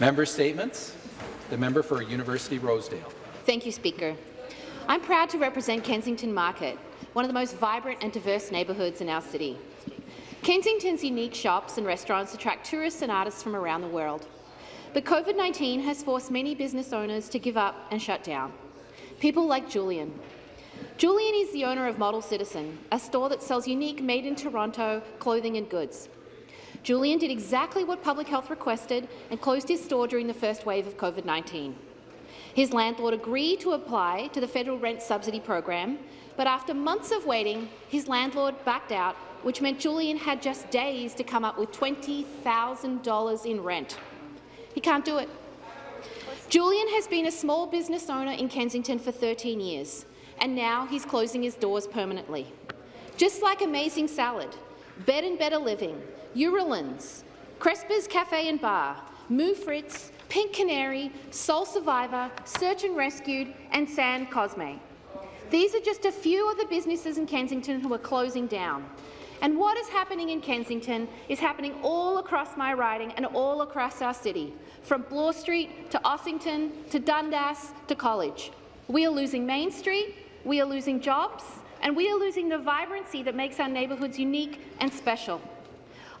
Member Statements. The member for University Rosedale. Thank you, Speaker. I'm proud to represent Kensington Market, one of the most vibrant and diverse neighbourhoods in our city. Kensington's unique shops and restaurants attract tourists and artists from around the world. But COVID-19 has forced many business owners to give up and shut down. People like Julian. Julian is the owner of Model Citizen, a store that sells unique made-in-Toronto clothing and goods. Julian did exactly what public health requested and closed his store during the first wave of COVID-19. His landlord agreed to apply to the federal rent subsidy program, but after months of waiting, his landlord backed out, which meant Julian had just days to come up with $20,000 in rent. He can't do it. Julian has been a small business owner in Kensington for 13 years, and now he's closing his doors permanently. Just like Amazing Salad, Bed and Better Living, Eurolins, Crespa's Cafe and Bar, Moo Frites, Pink Canary, Soul Survivor, Search and Rescued, and San Cosme. These are just a few of the businesses in Kensington who are closing down. And what is happening in Kensington is happening all across my riding and all across our city, from Bloor Street to Ossington to Dundas to College. We are losing Main Street, we are losing jobs, and we are losing the vibrancy that makes our neighbourhoods unique and special.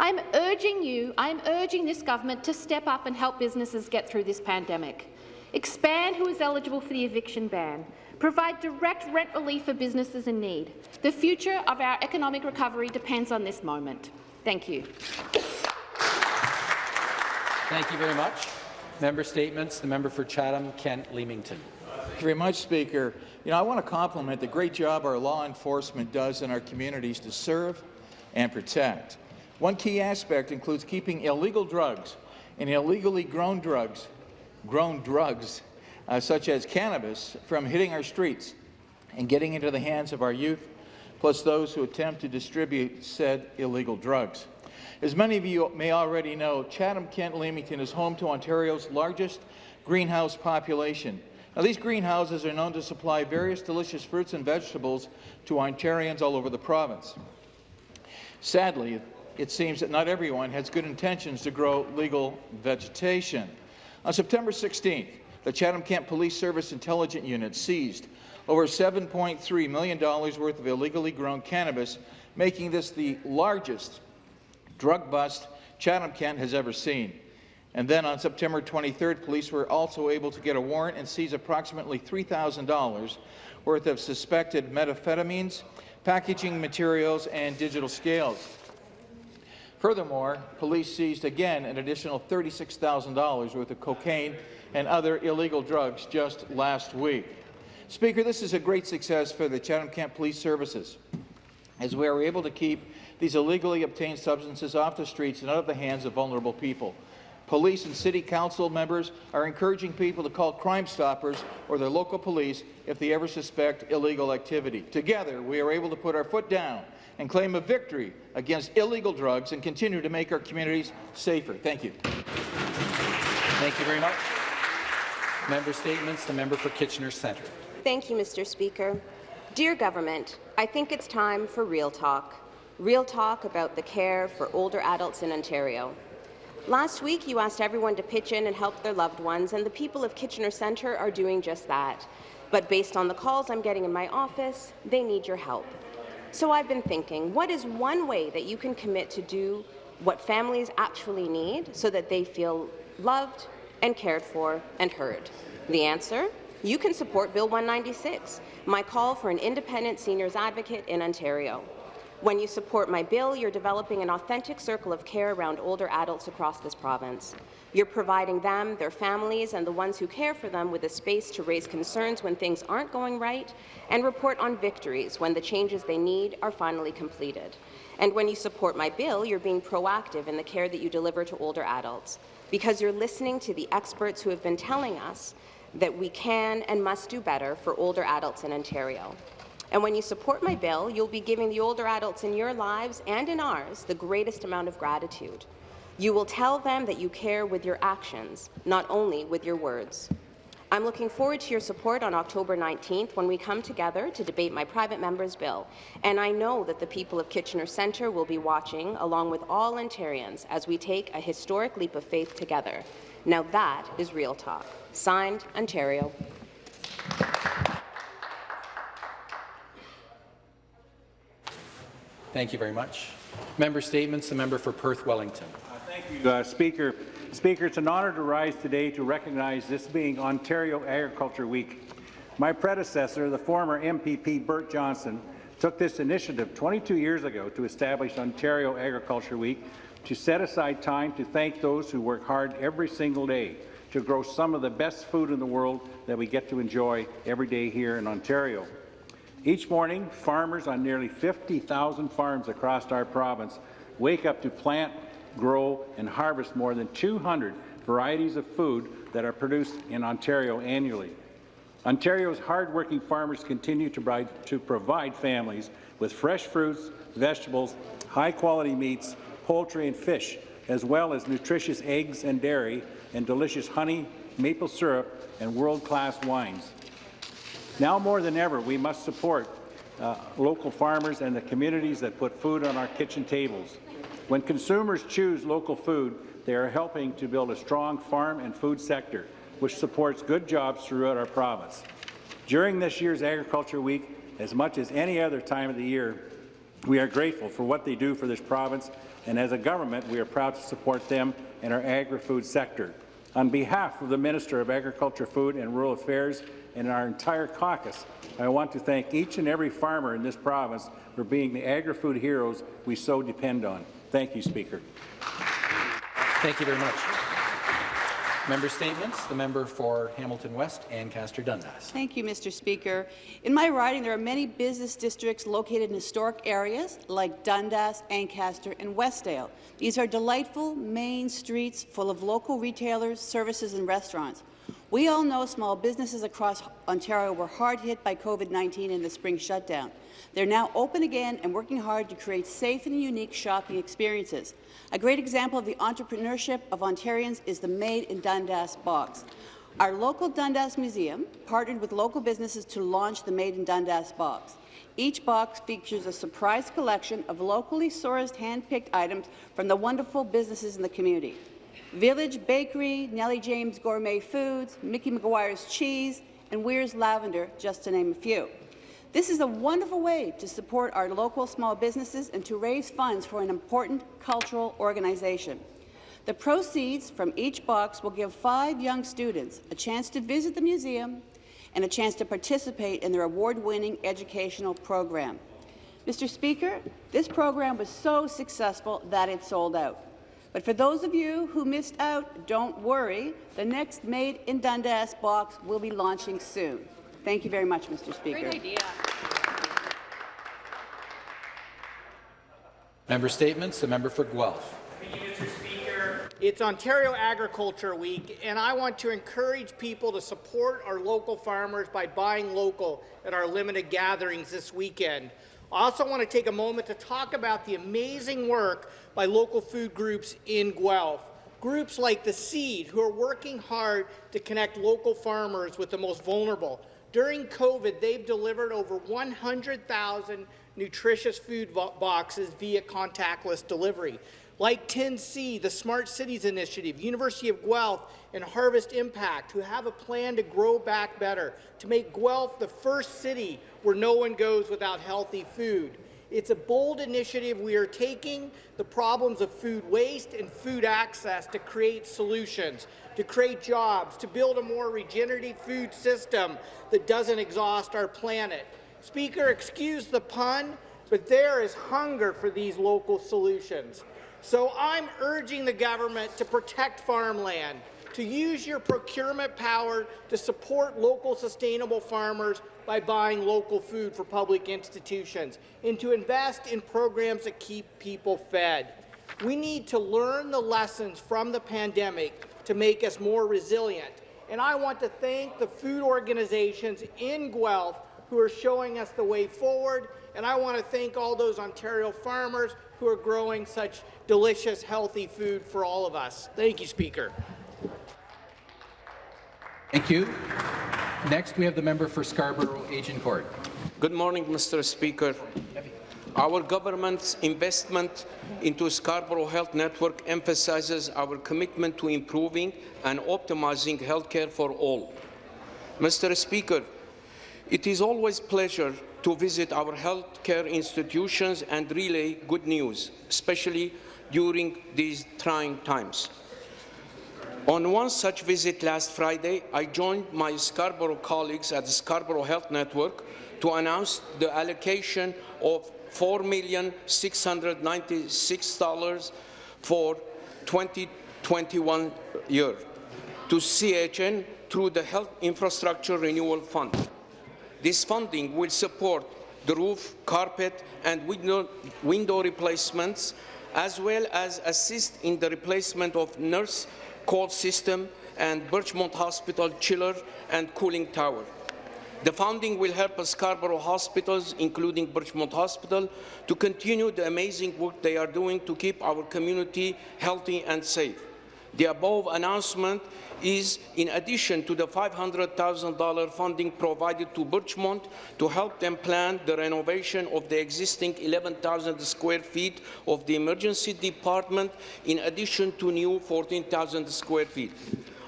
I'm urging you, I'm urging this government to step up and help businesses get through this pandemic. Expand who is eligible for the eviction ban. Provide direct rent relief for businesses in need. The future of our economic recovery depends on this moment. Thank you. Thank you very much. Member statements. The member for Chatham-Kent Leamington. Thank you very much, Speaker. You know, I want to compliment the great job our law enforcement does in our communities to serve and protect. One key aspect includes keeping illegal drugs and illegally grown drugs, grown drugs uh, such as cannabis, from hitting our streets and getting into the hands of our youth, plus those who attempt to distribute said illegal drugs. As many of you may already know, Chatham-Kent-Leamington is home to Ontario's largest greenhouse population. Now, these greenhouses are known to supply various delicious fruits and vegetables to Ontarians all over the province. Sadly, it seems that not everyone has good intentions to grow legal vegetation. On September 16th, the Chatham-Kent Police Service Intelligence Unit seized over $7.3 million worth of illegally grown cannabis, making this the largest drug bust Chatham-Kent has ever seen. And then on September 23rd, police were also able to get a warrant and seize approximately $3,000 worth of suspected methamphetamines, packaging materials, and digital scales. Furthermore, police seized again an additional $36,000 worth of cocaine and other illegal drugs just last week. Speaker, this is a great success for the Chatham-Kent Police Services, as we are able to keep these illegally obtained substances off the streets and out of the hands of vulnerable people. Police and City Council members are encouraging people to call Crime Stoppers or their local police if they ever suspect illegal activity. Together, we are able to put our foot down and claim a victory against illegal drugs and continue to make our communities safer. Thank you. Thank you very much. Member statements. The member for Kitchener Centre. Thank you, Mr. Speaker. Dear Government, I think it's time for real talk. Real talk about the care for older adults in Ontario. Last week, you asked everyone to pitch in and help their loved ones, and the people of Kitchener Centre are doing just that. But based on the calls I'm getting in my office, they need your help. So I've been thinking, what is one way that you can commit to do what families actually need so that they feel loved and cared for and heard? The answer? You can support Bill 196, my call for an independent seniors advocate in Ontario. When you support my bill, you're developing an authentic circle of care around older adults across this province. You're providing them, their families, and the ones who care for them with a space to raise concerns when things aren't going right and report on victories when the changes they need are finally completed. And when you support my bill, you're being proactive in the care that you deliver to older adults, because you're listening to the experts who have been telling us that we can and must do better for older adults in Ontario. And when you support my bill, you'll be giving the older adults in your lives and in ours the greatest amount of gratitude. You will tell them that you care with your actions, not only with your words. I'm looking forward to your support on October 19th when we come together to debate my private member's bill, and I know that the people of Kitchener Centre will be watching, along with all Ontarians, as we take a historic leap of faith together. Now that is real talk. Signed, Ontario. Thank you very much. Member statements. The member for Perth Wellington. Thank you, uh, Speaker. Speaker, it's an honour to rise today to recognize this being Ontario Agriculture Week. My predecessor, the former MPP Bert Johnson, took this initiative 22 years ago to establish Ontario Agriculture Week to set aside time to thank those who work hard every single day to grow some of the best food in the world that we get to enjoy every day here in Ontario. Each morning, farmers on nearly 50,000 farms across our province wake up to plant, grow, and harvest more than 200 varieties of food that are produced in Ontario annually. Ontario's hardworking farmers continue to provide, to provide families with fresh fruits, vegetables, high-quality meats, poultry and fish, as well as nutritious eggs and dairy, and delicious honey, maple syrup, and world-class wines. Now more than ever, we must support uh, local farmers and the communities that put food on our kitchen tables. When consumers choose local food, they are helping to build a strong farm and food sector, which supports good jobs throughout our province. During this year's Agriculture Week, as much as any other time of the year, we are grateful for what they do for this province, and as a government, we are proud to support them and our agri-food sector. On behalf of the Minister of Agriculture, Food and Rural Affairs and our entire caucus, I want to thank each and every farmer in this province for being the agri-food heroes we so depend on. Thank you, Speaker. Thank you very much. Member statements. The member for Hamilton West, Ancaster Dundas. Thank you, Mr. Speaker. In my riding, there are many business districts located in historic areas like Dundas, Ancaster, and Westdale. These are delightful main streets full of local retailers, services, and restaurants. We all know small businesses across Ontario were hard hit by COVID-19 and the spring shutdown. They're now open again and working hard to create safe and unique shopping experiences. A great example of the entrepreneurship of Ontarians is the Made in Dundas box. Our local Dundas Museum partnered with local businesses to launch the Made in Dundas box. Each box features a surprise collection of locally sourced, hand-picked items from the wonderful businesses in the community. Village Bakery, Nellie James Gourmet Foods, Mickey McGuire's Cheese, and Weir's Lavender, just to name a few. This is a wonderful way to support our local small businesses and to raise funds for an important cultural organization. The proceeds from each box will give five young students a chance to visit the museum and a chance to participate in their award-winning educational program. Mr. Speaker, this program was so successful that it sold out. But for those of you who missed out, don't worry. The next Made in Dundas box will be launching soon. Thank you very much, Mr. Speaker. Great idea. Member statements. The member for Guelph. It's Ontario Agriculture Week, and I want to encourage people to support our local farmers by buying local at our limited gatherings this weekend. I also want to take a moment to talk about the amazing work by local food groups in Guelph. Groups like The Seed, who are working hard to connect local farmers with the most vulnerable. During COVID, they've delivered over 100,000 nutritious food boxes via contactless delivery like 10C, the Smart Cities Initiative, University of Guelph, and Harvest Impact, who have a plan to grow back better, to make Guelph the first city where no one goes without healthy food. It's a bold initiative we are taking the problems of food waste and food access to create solutions, to create jobs, to build a more regenerative food system that doesn't exhaust our planet. Speaker, excuse the pun, but there is hunger for these local solutions. So I'm urging the government to protect farmland, to use your procurement power to support local sustainable farmers by buying local food for public institutions, and to invest in programs that keep people fed. We need to learn the lessons from the pandemic to make us more resilient. And I want to thank the food organizations in Guelph who are showing us the way forward, and I want to thank all those Ontario farmers who are growing such delicious, healthy food for all of us. Thank you, Speaker. Thank you. Next, we have the member for Scarborough Agincourt. Good morning, Mr. Speaker. Our government's investment into Scarborough Health Network emphasizes our commitment to improving and optimizing healthcare for all. Mr. Speaker, it is always a pleasure to visit our healthcare institutions and relay good news, especially during these trying times. On one such visit last Friday, I joined my Scarborough colleagues at the Scarborough Health Network to announce the allocation of $4,696 for 2021 year to CHN through the Health Infrastructure Renewal Fund. This funding will support the roof, carpet and window, window replacements, as well as assist in the replacement of nurse call system and Birchmount Hospital chiller and cooling tower. The funding will help Scarborough hospitals, including Birchmount Hospital, to continue the amazing work they are doing to keep our community healthy and safe. The above announcement is in addition to the $500,000 funding provided to Birchmount to help them plan the renovation of the existing 11,000 square feet of the emergency department in addition to new 14,000 square feet.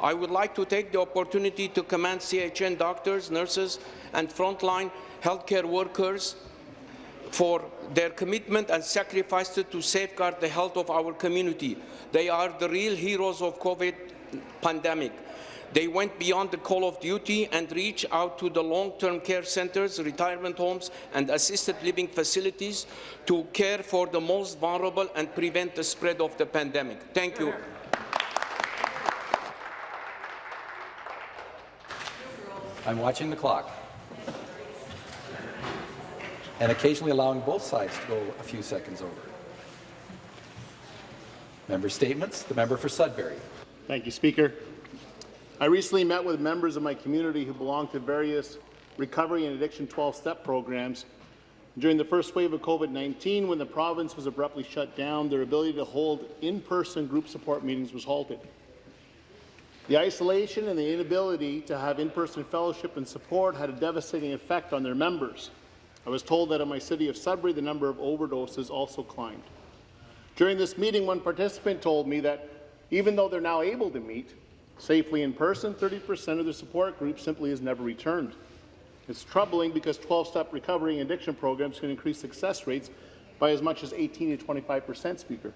I would like to take the opportunity to commend CHN doctors, nurses and frontline healthcare workers for their commitment and sacrifice to safeguard the health of our community. They are the real heroes of COVID pandemic. They went beyond the call of duty and reached out to the long-term care centres, retirement homes and assisted living facilities to care for the most vulnerable and prevent the spread of the pandemic. Thank you. I'm watching the clock and occasionally allowing both sides to go a few seconds over. Member statements. The member for Sudbury. Thank you, Speaker. I recently met with members of my community who belong to various recovery and addiction 12-step programs. During the first wave of COVID-19, when the province was abruptly shut down, their ability to hold in-person group support meetings was halted. The isolation and the inability to have in-person fellowship and support had a devastating effect on their members. I was told that in my city of Sudbury, the number of overdoses also climbed. During this meeting, one participant told me that even though they're now able to meet safely in person, 30% of their support group simply has never returned. It's troubling because 12-step recovery and addiction programs can increase success rates by as much as 18 to 25 percent, Speaker.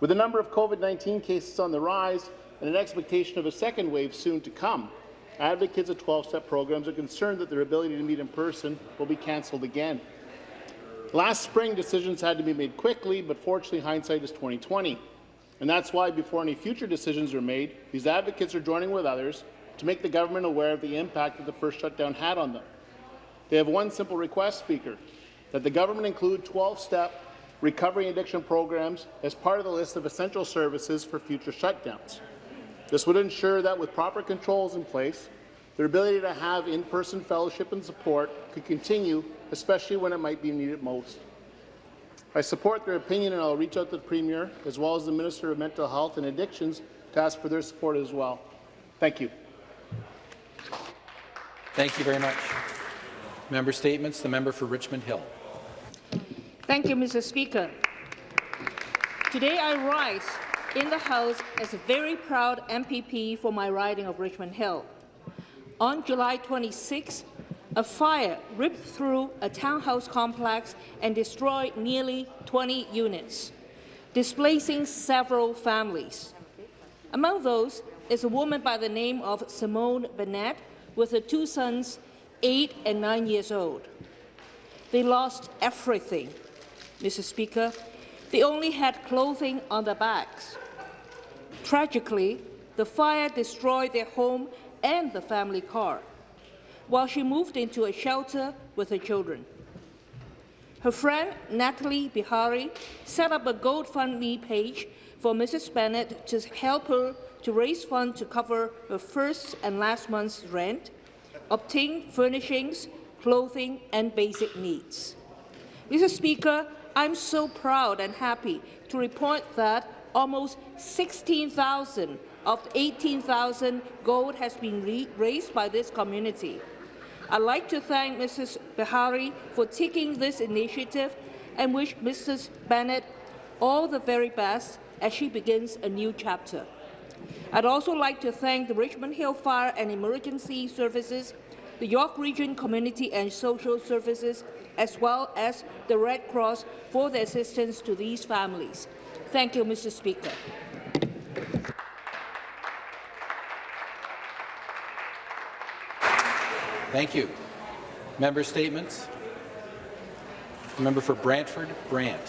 With the number of COVID-19 cases on the rise and an expectation of a second wave soon to come, advocates of 12-step programs are concerned that their ability to meet in person will be cancelled again. Last spring, decisions had to be made quickly, but fortunately, hindsight is 2020. And that's why, before any future decisions are made, these advocates are joining with others to make the government aware of the impact that the first shutdown had on them. They have one simple request, Speaker, that the government include 12-step recovery addiction programs as part of the list of essential services for future shutdowns. This would ensure that with proper controls in place, their ability to have in-person fellowship and support could continue, especially when it might be needed most. I support their opinion and I'll reach out to the Premier as well as the Minister of Mental Health and Addictions to ask for their support as well. Thank you. Thank you very much. Member statements. The member for Richmond Hill. Thank you, Mr. Speaker. Today I rise in the House as a very proud MPP for my riding of Richmond Hill. On July 26, a fire ripped through a townhouse complex and destroyed nearly 20 units, displacing several families. Among those is a woman by the name of Simone Bennett with her two sons, 8 and 9 years old. They lost everything, Mr. Speaker. They only had clothing on their backs. Tragically, the fire destroyed their home and the family car, while she moved into a shelter with her children. Her friend, Natalie Bihari, set up a GoFundMe page for Mrs. Bennett to help her to raise funds to cover her first and last month's rent, obtain furnishings, clothing, and basic needs. Mr. Speaker, I'm so proud and happy to report that almost 16,000 of 18,000 gold has been raised by this community. I'd like to thank Mrs. Behari for taking this initiative and wish Mrs. Bennett all the very best as she begins a new chapter. I'd also like to thank the Richmond Hill Fire and Emergency Services, the York Region Community and Social Services, as well as the Red Cross for their assistance to these families. Thank you, Mr. Speaker. Thank you. Member statements. Member for Brantford, Brant.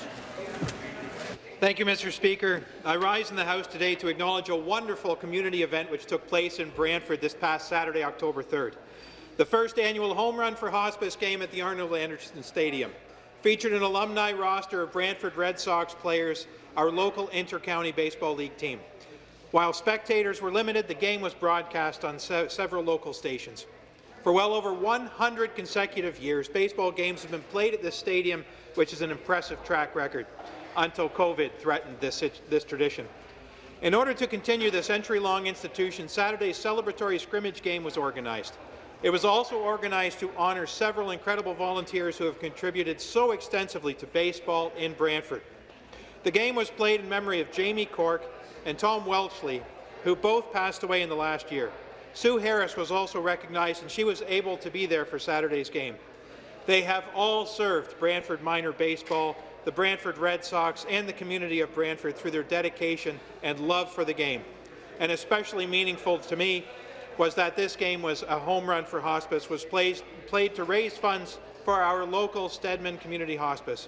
Thank you, Mr. Speaker. I rise in the House today to acknowledge a wonderful community event which took place in Brantford this past Saturday, October 3rd. The first annual Home Run for Hospice game at the Arnold Anderson Stadium featured an alumni roster of Brantford Red Sox players, our local inter-county baseball league team. While spectators were limited, the game was broadcast on se several local stations. For well over 100 consecutive years, baseball games have been played at this stadium, which is an impressive track record, until COVID threatened this, this tradition. In order to continue this century-long institution, Saturday's celebratory scrimmage game was organized. It was also organized to honour several incredible volunteers who have contributed so extensively to baseball in Brantford. The game was played in memory of Jamie Cork and Tom Welchley, who both passed away in the last year. Sue Harris was also recognized, and she was able to be there for Saturday's game. They have all served Brantford minor baseball, the Brantford Red Sox, and the community of Brantford through their dedication and love for the game. And especially meaningful to me was that this game was a home run for hospice, was played, played to raise funds for our local Stedman Community Hospice.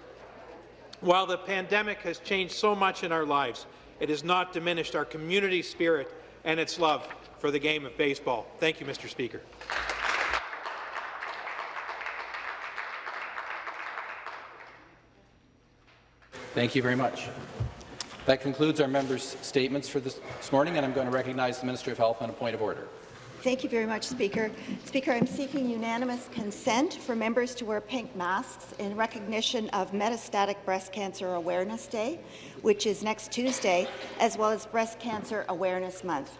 While the pandemic has changed so much in our lives, it has not diminished our community spirit and its love for the game of baseball. Thank you, Mr. Speaker. Thank you very much. That concludes our members' statements for this morning, and I'm going to recognize the Minister of Health on a point of order. Thank you very much, Speaker. Speaker, I'm seeking unanimous consent for members to wear pink masks in recognition of Metastatic Breast Cancer Awareness Day, which is next Tuesday, as well as Breast Cancer Awareness Month.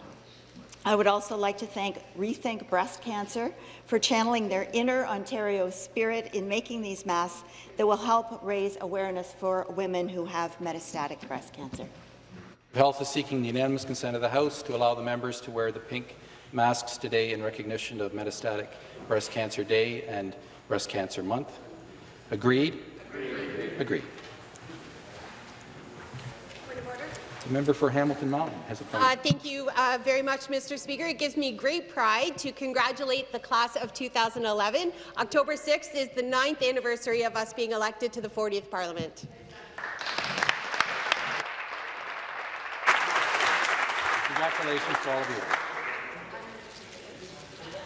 I would also like to thank Rethink Breast Cancer for channeling their inner Ontario spirit in making these masks that will help raise awareness for women who have metastatic breast cancer. Health is seeking the unanimous consent of the House to allow the members to wear the pink masks today in recognition of Metastatic Breast Cancer Day and Breast Cancer Month. Agreed? Agreed. Agreed. The member for Hamilton Mountain has a point. Uh, thank you uh, very much, Mr. Speaker. It gives me great pride to congratulate the class of 2011. October 6th is the ninth anniversary of us being elected to the 40th Parliament. Congratulations to all of you.